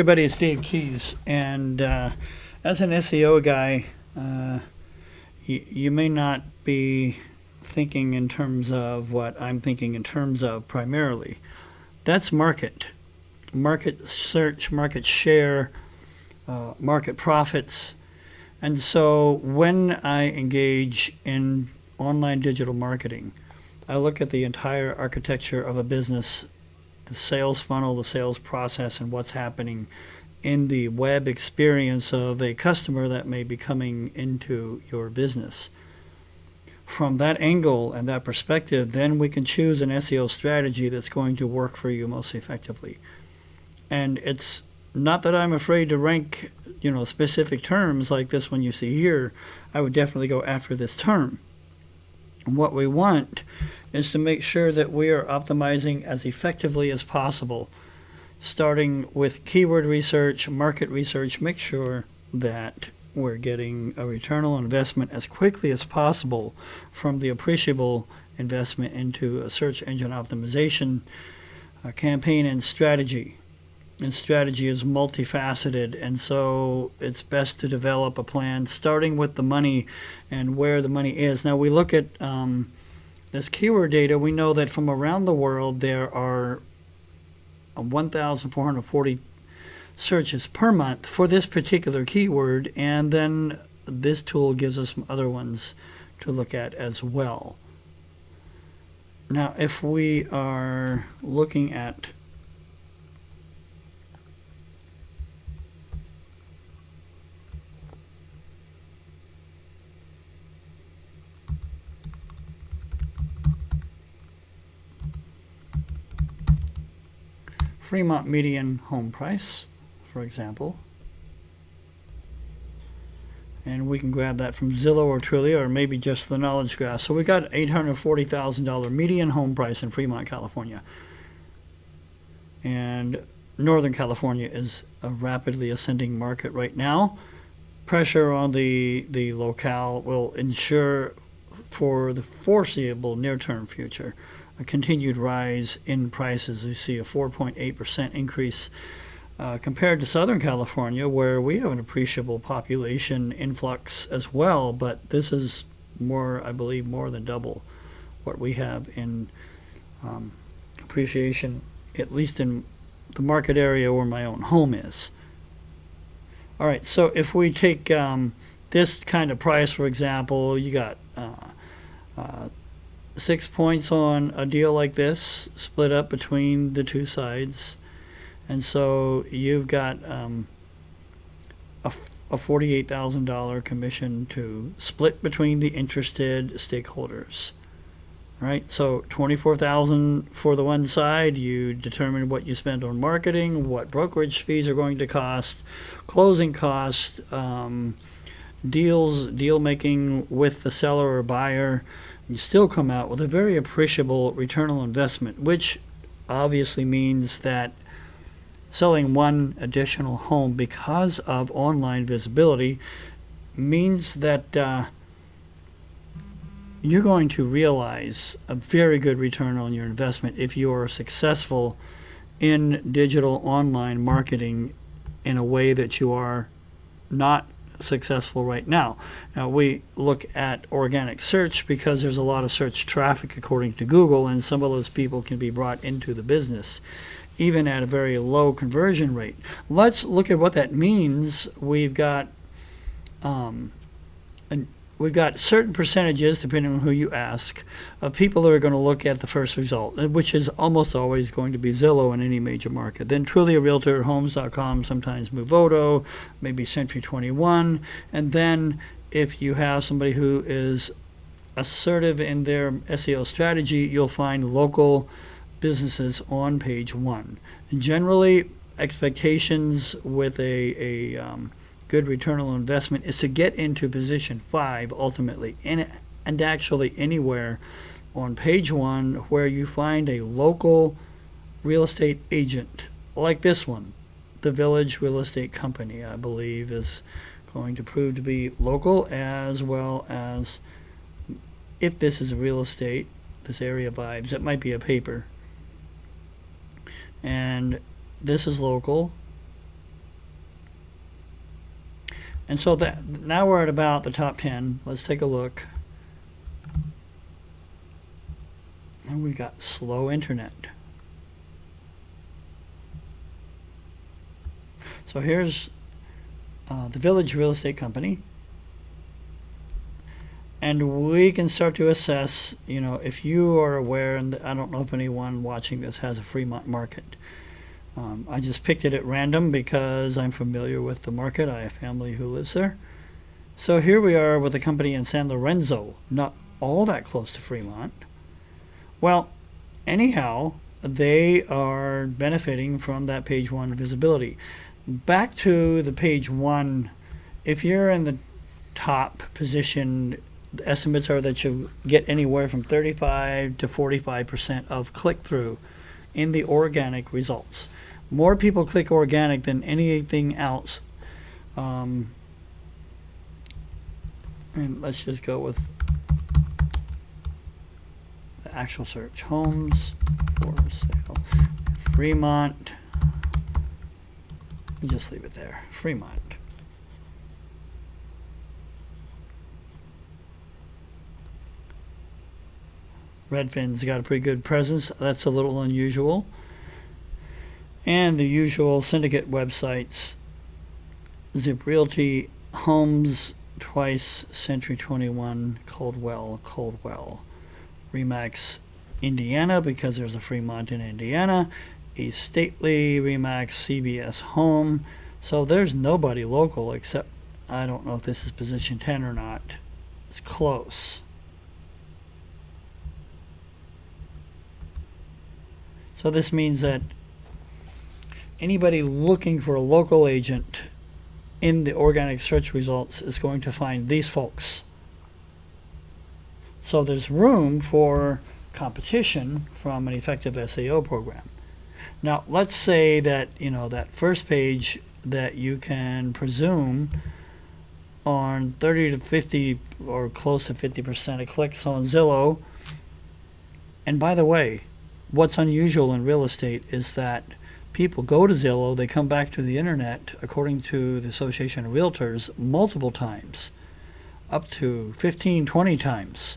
Everybody, it's Dave Keys, and uh, as an SEO guy, uh, you, you may not be thinking in terms of what I'm thinking in terms of primarily. That's market, market search, market share, uh, market profits. And so when I engage in online digital marketing, I look at the entire architecture of a business, the sales funnel, the sales process, and what's happening in the web experience of a customer that may be coming into your business. From that angle and that perspective, then we can choose an SEO strategy that's going to work for you most effectively. And it's not that I'm afraid to rank, you know, specific terms like this one you see here. I would definitely go after this term. what we want is to make sure that we are optimizing as effectively as possible starting with keyword research, market research, make sure that we're getting a return on investment as quickly as possible from the appreciable investment into a search engine optimization campaign and strategy. And strategy is multifaceted, and so it's best to develop a plan starting with the money and where the money is. Now, we look at um, this keyword data, we know that from around the world there are 1,440 searches per month for this particular keyword, and then this tool gives us some other ones to look at as well. Now, if we are looking at Fremont median home price, for example. And we can grab that from Zillow or Trulia or maybe just the Knowledge Graph. So we got $840,000 median home price in Fremont, California. And Northern California is a rapidly ascending market right now. Pressure on the, the locale will ensure for the foreseeable near-term future a continued rise in prices. You see a 4.8% increase uh, compared to Southern California, where we have an appreciable population influx as well, but this is more, I believe, more than double what we have in um, appreciation, at least in the market area where my own home is. All right, so if we take um, this kind of price, for example, you got uh, uh, six points on a deal like this, split up between the two sides. And so you've got um, a, a $48,000 commission to split between the interested stakeholders. Right, so 24,000 for the one side, you determine what you spend on marketing, what brokerage fees are going to cost, closing costs, um, deals, deal making with the seller or buyer, you still come out with a very appreciable return on investment, which obviously means that selling one additional home because of online visibility means that uh, you're going to realize a very good return on your investment if you are successful in digital online marketing in a way that you are not successful right now. Now we look at organic search because there's a lot of search traffic according to Google and some of those people can be brought into the business even at a very low conversion rate. Let's look at what that means. We've got um, an we've got certain percentages, depending on who you ask, of people that are going to look at the first result, uh, which is almost always going to be Zillow in any major market. Then Trulia Realtor, Homes.com, sometimes Movoto, maybe Century 21. And then if you have somebody who is assertive in their SEO strategy, you'll find local businesses on page one. Generally, expectations with a, a um, good return on investment is to get into position five ultimately. And, and actually anywhere on page one where you find a local real estate agent like this one the village real estate company i believe is going to prove to be local as well as if this is real estate this area vibes it might be a paper. And this is local And so that now we're at about the top 10. Let's take a look. And we got slow internet. So here's uh, the Village Real Estate Company. And we can start to assess, you know, if you are aware, and I don't know if anyone watching this has a Fremont market. Um, I just picked it at random because I'm familiar with the market. I have family who lives there. So here we are with a company in San Lorenzo, not all that close to Fremont. Well, anyhow, they are benefiting from that page one visibility. Back to the page one, if you're in the top position, the estimates are that you get anywhere from 35 to 45% of click through in the organic results more people click organic than anything else. Um, and let's just go with the actual search. Homes for sale. Fremont. Just leave it there. Fremont. Redfin's got a pretty good presence. That's a little unusual and the usual syndicate websites Zip Realty, Homes, Twice, Century 21, Coldwell, Coldwell, Remax, Indiana, because there's a Fremont in Indiana, Estately, Remax, CBS Home. So there's nobody local except, I don't know if this is position 10 or not. It's close. So this means that anybody looking for a local agent in the organic search results is going to find these folks. So there's room for competition from an effective SEO program. Now, let's say that, you know, that first page that you can presume on 30 to 50 or close to 50% of clicks on Zillow. And by the way, what's unusual in real estate is that people go to Zillow, they come back to the internet, according to the Association of Realtors, multiple times, up to 15, 20 times.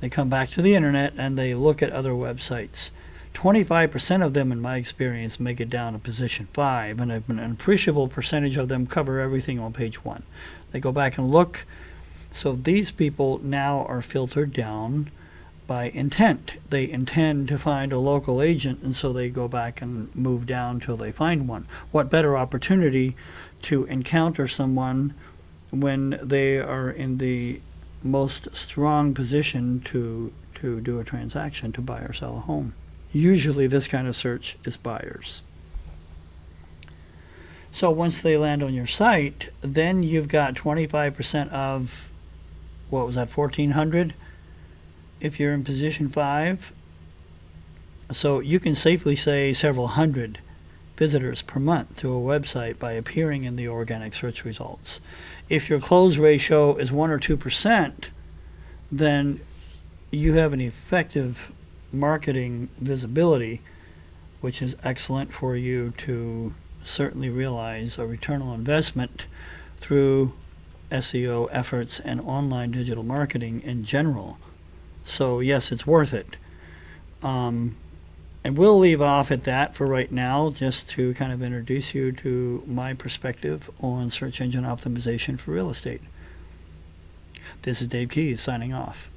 They come back to the internet and they look at other websites. 25% of them, in my experience, make it down to position 5, and an appreciable percentage of them cover everything on page 1. They go back and look. So these people now are filtered down by intent. They intend to find a local agent, and so they go back and move down till they find one. What better opportunity to encounter someone when they are in the most strong position to to do a transaction to buy or sell a home. Usually this kind of search is buyers. So once they land on your site, then you've got 25% of what was that 1400 if you're in position five. So you can safely say several hundred visitors per month to a website by appearing in the organic search results. If your close ratio is 1 or 2%, then you have an effective marketing visibility, which is excellent for you to certainly realize a return on investment through SEO efforts and online digital marketing in general. So yes, it's worth it. Um, and we'll leave off at that for right now, just to kind of introduce you to my perspective on search engine optimization for real estate. This is Dave Keys signing off.